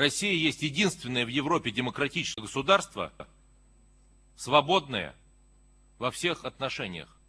Россия есть единственное в Европе демократическое государство, свободное во всех отношениях.